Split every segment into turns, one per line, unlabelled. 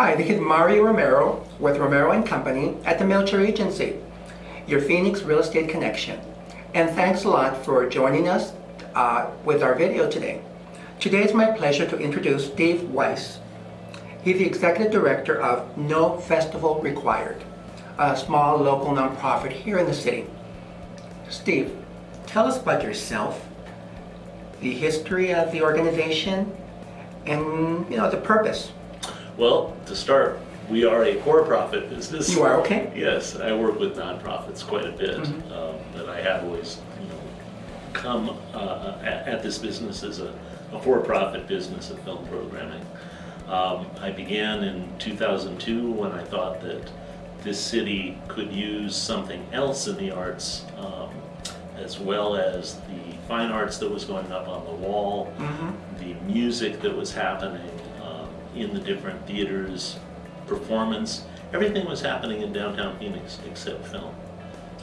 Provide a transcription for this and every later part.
Hi, this is Mario Romero with Romero and Company at the Melcher Agency, your Phoenix real estate connection. And thanks a lot for joining us uh, with our video today. Today it's my pleasure to introduce Steve Weiss. He's the executive director of No Festival Required, a small local nonprofit here in the city. Steve, tell us about yourself, the history of the organization, and you know the purpose.
Well, to start, we are a for-profit business.
You are okay.
Yes, I work with nonprofits quite a bit, um, but I have always, you know, come uh, at, at this business as a, a for-profit business of film programming. Um, I began in 2002 when I thought that this city could use something else in the arts, um, as well as the fine arts that was going up on the wall, the music that was happening in the different theaters, performance. Everything was happening in downtown Phoenix except film.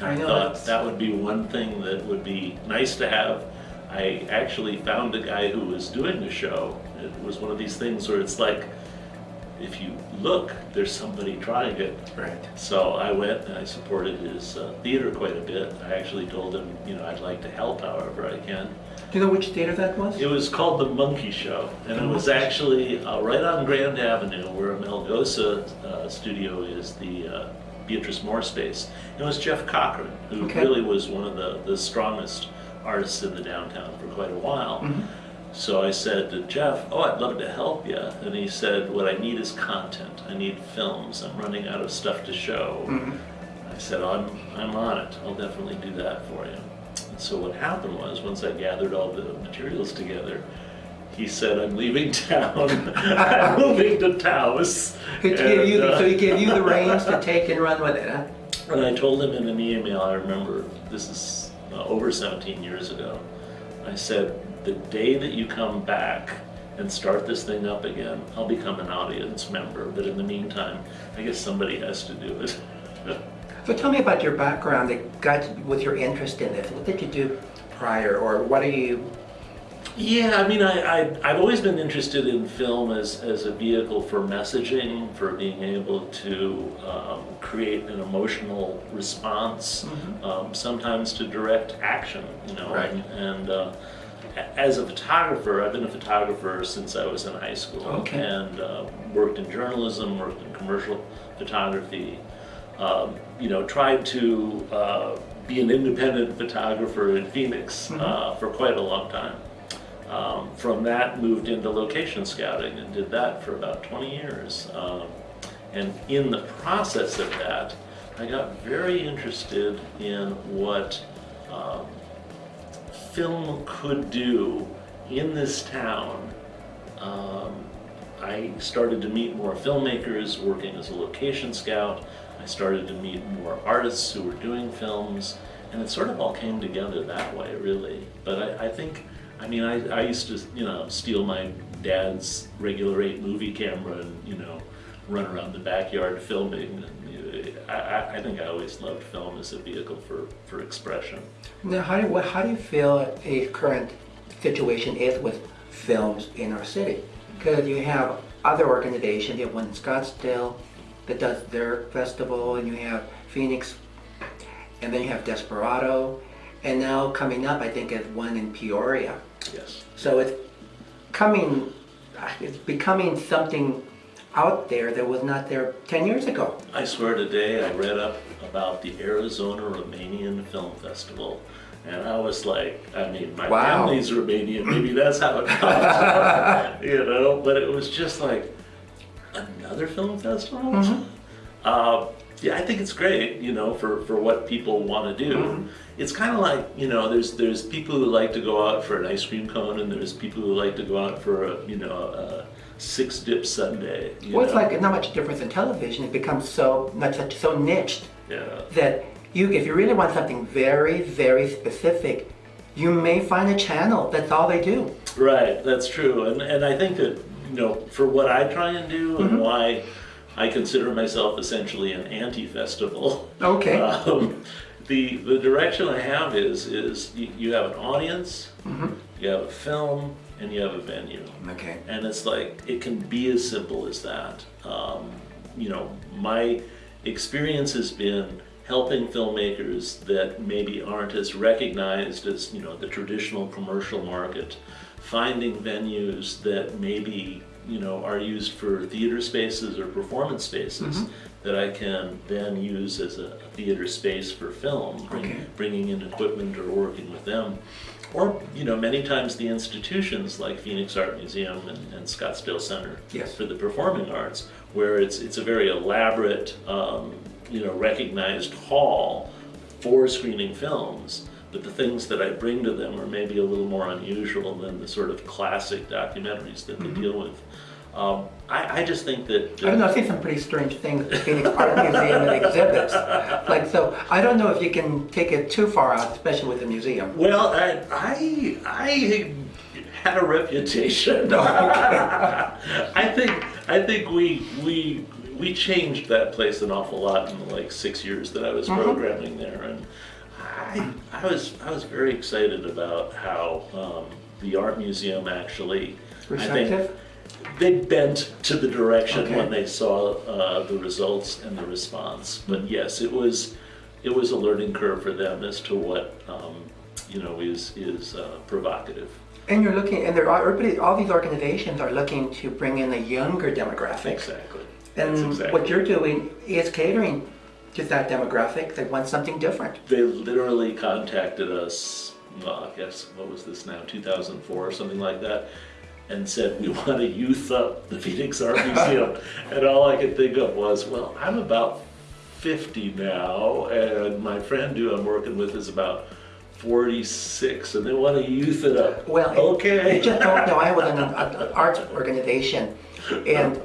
I know,
thought
that's-
that would be one thing that would be nice to have. I actually found a guy who was doing the show. It was one of these things where it's like, if you look, there's somebody trying it.
Right.
So I went and I supported his uh, theater quite a bit. I actually told him, you know, I'd like to help however I can.
Do you know which theater that was?
It was called The Monkey Show, and it was actually uh, right on Grand Avenue where Melgosa uh, studio is, the uh, Beatrice Moore space. It was Jeff Cochran, who
Okay.
really was one of the, the strongest artists in the downtown for quite a while. So I said to Jeff, oh, I'd love to help you. And he said, what I need is content. I need films. I'm running out of stuff to show. I said, I'm, I'm on it. I'll definitely do that for you. And so what happened was, once I gathered all the materials together, he said, I'm leaving town. I'm moving to Taos.
He gave you,
uh,
so he gave you the reins to take and run with it, huh?
and I told him in an email, I remember, this is uh, over 17 years ago, I said, the day that you come back and start this thing up again, I'll become an audience member, but in the meantime, I guess somebody has to do it.
So tell me about your background that got with your interest in this. What did you do prior, or what are you?
Yeah, I mean, I, I, I've always been interested in film as, as a vehicle for messaging, for being able to um, create an emotional response, um, sometimes to direct action, you know.
Right.
And, and uh, as a photographer, I've been a photographer since I was in high school.
Okay.
And uh, worked in journalism, worked in commercial photography, um, you know, tried to uh, be an independent photographer in Phoenix uh, for quite a long time. Um, from that, moved into location scouting and did that for about 20 years. Um, and in the process of that, I got very interested in what um, film could do in this town. Um, I started to meet more filmmakers working as a location scout. I started to meet more artists who were doing films, and it sort of all came together that way, really. But I, I think, I mean, I, I used to, you know, steal my dad's regular eight movie camera and, you know, run around the backyard filming. And, you know, I, I- think I always loved film as a vehicle for, for expression.
Now, how do, how do you feel a current situation is with films in our city? Because you have other organizations, you have one in Scottsdale that does their festival, and you have Phoenix, and then you have Desperado, and now coming up, I think, is one in Peoria.
Yes.
So it's coming, uh, it's becoming something out there that was not there 10 years ago.
I swear today I read up about the Arizona Romanian Film Festival. And I was like, I mean, my
Wow.
family's Romanian, maybe that's how it comes. you know, but it was just like, another film festival?
Mm-hmm.
Uh, yeah, I think it's great, you know, for, for what people want to do.
Mm-hmm.
It's kind of like, you know, there's there's people who like to go out for an ice cream cone, and there's people who like to go out for a, you know, a six dip sundae.
Well, it's like not much difference in television. It becomes so not such so niched
yeah.
that you, if you really want something very, very specific, you may find a channel that's all they do.
Right, that's true, and and I think that you know for what I try and do and why I consider myself essentially an anti-festival.
Okay.
Um, the the direction I have is is you, you have an audience, you have a film, and you have a venue.
Okay.
And it's like, it can be as simple as that. Um, you know, my experience has been helping filmmakers that maybe aren't as recognized as, you know, the traditional commercial market, finding venues that maybe, you know, are used for theater spaces or performance spaces that I can then use as a theater space for film, bring-
Okay.
bringing in equipment or working with them. Or, you know, many times the institutions like Phoenix Art Museum and, and Scottsdale Center
Yes.
for the performing arts, where it's, it's a very elaborate, um, you know, recognized hall for screening films. But the things that I bring to them are maybe a little more unusual than the sort of classic documentaries that they deal with. Um, I, I just think that.
I don't know, I've seen some pretty strange things at Phoenix Art Museum and exhibits. Like, so I don't know if you can take it too far out, especially with the museum.
Well, I, I, I had a reputation. I think, I think we, we, we changed that place an awful lot in the like six years that I was programming there, and I, was, I was very excited about how um, the art museum actually, I think,
Receptive?
they bent to the direction
Okay.
when they saw uh, the results and the response. But yes, it was it was a learning curve for them as to what um, you know is is uh, provocative.
And you're looking, and there are, all these organizations are looking to bring in a younger demographic.
Exactly.
And
exactly.
what you're doing is catering to that demographic that wants something different.
They literally contacted us. Well, I guess what was this now? 2004 or something like that. And said we want to youth up the Phoenix Art Museum, and all I could think of was, well, I'm about 50 now, and my friend who I'm working with is about 46, and they want to youth it up.
Well,
okay.
You just don't know, I was in an an arts organization, and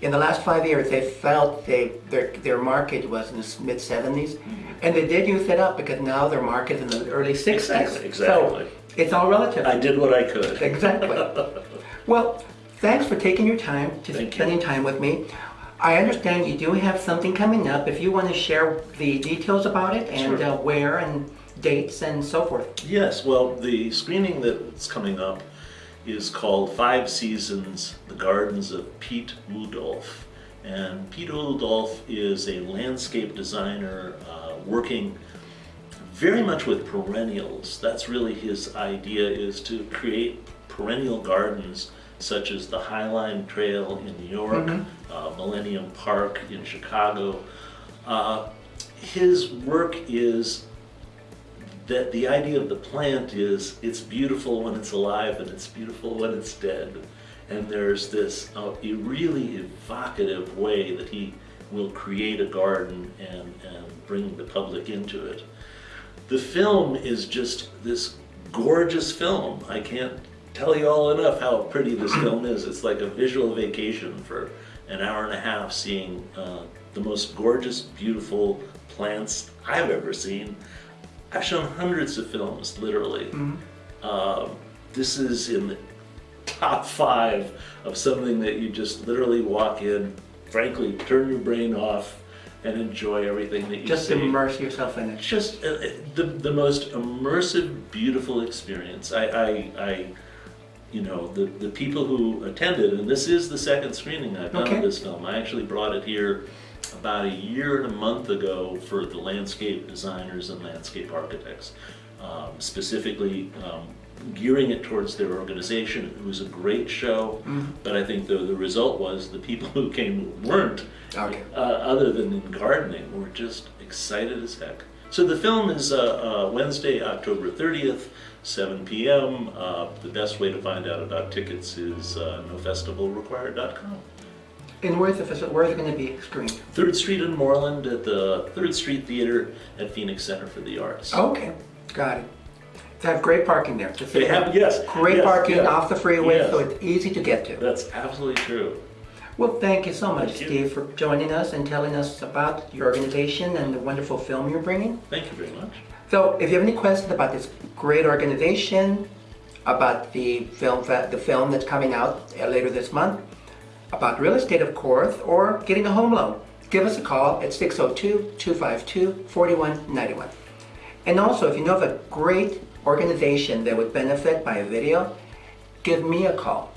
in the last five years, they felt they, their, their market was in the mid seventies, and they did youth it up because now their market is in the early sixties.
Exactly, exactly.
So, it's all relative.
I did what I could.
Exactly. Well, thanks for taking your time, to
Thank you.
spending time with me. I understand you do have something coming up. If you want to share the details about it and
Sure.
uh, where and dates and so forth.
Yes, well, the screening that's coming up is called Five Seasons, The Gardens of Piet Oudolf. And Piet Oudolf is a landscape designer uh, working very much with perennials. That's really his idea is to create perennial gardens such as the Highline Trail in New York, uh, Millennium Park in Chicago. Uh, his work is that the idea of the plant is it's beautiful when it's alive and it's beautiful when it's dead. And there's this uh, a really evocative way that he will create a garden and, and bring the public into it. The film is just this gorgeous film. I can't tell you all enough how pretty this film is. It's like a visual vacation for an hour and a half seeing uh, the most gorgeous, beautiful plants I've ever seen. I've shown hundreds of films, literally. Um, this is in the top five of something that you just literally walk in, frankly, turn your brain off, and enjoy everything that you
Just
see.
immerse yourself in it.
It's just uh, uh, the, the most immersive, beautiful experience. I, I, I you know, the, the people who attended, and this is the second screening I've done
Okay.
of this film. I actually brought it here about a year and a month ago for the landscape designers and landscape architects, um, specifically um, gearing it towards their organization. It was a great show, but I think the, the result was the people who came who weren't
Okay.
uh, other than in gardening, we're just excited as heck. So the film is uh, uh, Wednesday, October 30th, 7 p.m. Uh, the best way to find out about tickets is uh, nofestivalrequired.com.
And where's the where's it going to be screened?
Third Street in Moreland at the Third Street Theater at Phoenix Center for the Arts.
Okay, got it. They have great parking there. just
They have, yes.
Great
yes,
parking off the freeway,
Yes.
so it's easy to get to.
That's absolutely true.
Well, thank you so much,
Thank you.
Steve, for joining us and telling us about your organization and the wonderful film you're bringing.
Thank you very much.
So, if you have any questions about this great organization, about the film, the film that's coming out uh, later this month, about real estate, of course, or getting a home loan, give us a call at 602-252-4191. And also, if you know of a great organization that would benefit by a video, give me a call.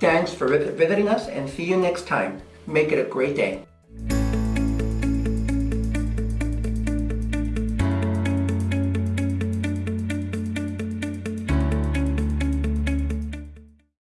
Thanks for visiting us and see you next time. Make it a great day.